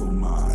mental mind.